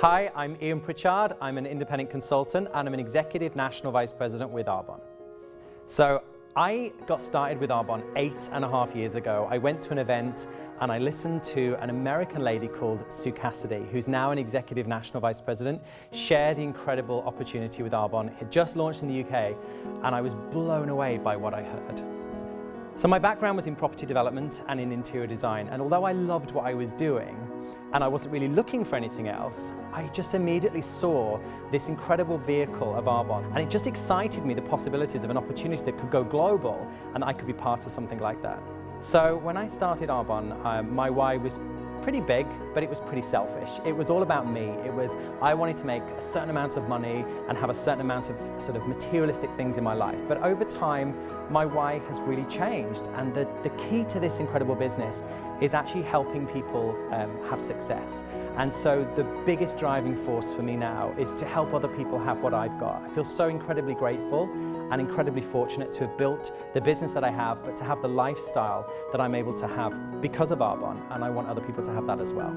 Hi, I'm Ian Pritchard. I'm an independent consultant and I'm an executive national vice president with Arbonne. So I got started with Arbonne eight and a half years ago. I went to an event and I listened to an American lady called Sue Cassidy, who's now an executive national vice president, share the incredible opportunity with Arbonne. It had just launched in the UK and I was blown away by what I heard. So my background was in property development and in interior design and although I loved what I was doing, and I wasn't really looking for anything else, I just immediately saw this incredible vehicle of Arbonne and it just excited me the possibilities of an opportunity that could go global and I could be part of something like that. So when I started Arbonne, um, my why was pretty big, but it was pretty selfish. It was all about me. It was, I wanted to make a certain amount of money and have a certain amount of sort of materialistic things in my life. But over time, my why has really changed. And the, the key to this incredible business is actually helping people um, have success. And so the biggest driving force for me now is to help other people have what I've got. I feel so incredibly grateful and incredibly fortunate to have built the business that I have, but to have the lifestyle that I'm able to have because of Arbonne, and I want other people to have that as well.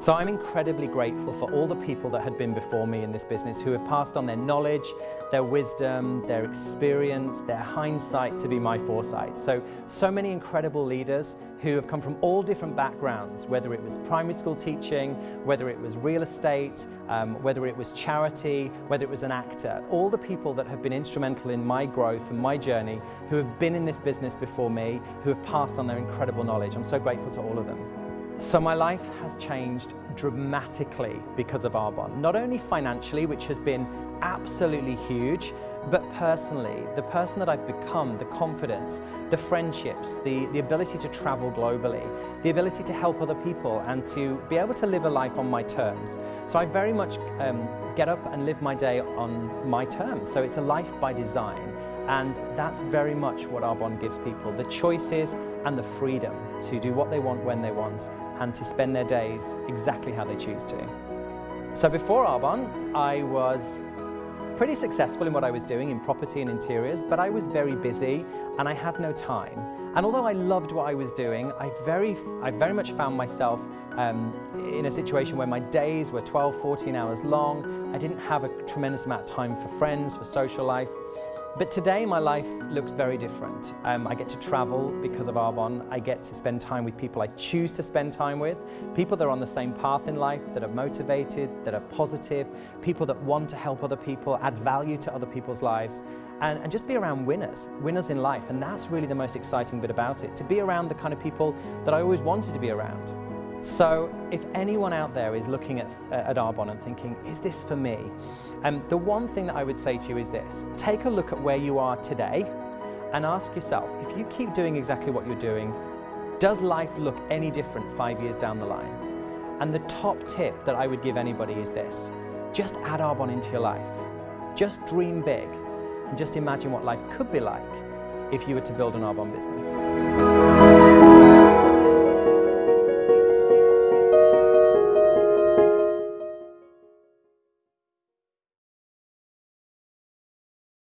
So I'm incredibly grateful for all the people that had been before me in this business who have passed on their knowledge, their wisdom, their experience, their hindsight to be my foresight. So, so many incredible leaders who have come from all different backgrounds, whether it was primary school teaching, whether it was real estate, um, whether it was charity, whether it was an actor. All the people that have been instrumental in my growth and my journey, who have been in this business before me, who have passed on their incredible knowledge. I'm so grateful to all of them. So my life has changed dramatically because of Arbonne. Not only financially, which has been absolutely huge, but personally, the person that I've become, the confidence, the friendships, the, the ability to travel globally, the ability to help other people and to be able to live a life on my terms. So I very much um, get up and live my day on my terms. So it's a life by design. And that's very much what Arbonne gives people, the choices and the freedom to do what they want when they want and to spend their days exactly how they choose to. So before Arbonne, I was pretty successful in what I was doing in property and interiors, but I was very busy and I had no time. And although I loved what I was doing, I very, I very much found myself um, in a situation where my days were 12, 14 hours long. I didn't have a tremendous amount of time for friends, for social life. But today my life looks very different. Um, I get to travel because of Arbonne. I get to spend time with people I choose to spend time with, people that are on the same path in life, that are motivated, that are positive, people that want to help other people, add value to other people's lives, and, and just be around winners, winners in life. And that's really the most exciting bit about it, to be around the kind of people that I always wanted to be around. So if anyone out there is looking at, at Arbonne and thinking, is this for me? Um, the one thing that I would say to you is this, take a look at where you are today and ask yourself, if you keep doing exactly what you're doing, does life look any different five years down the line? And the top tip that I would give anybody is this, just add Arbonne into your life. Just dream big and just imagine what life could be like if you were to build an Arbonne business.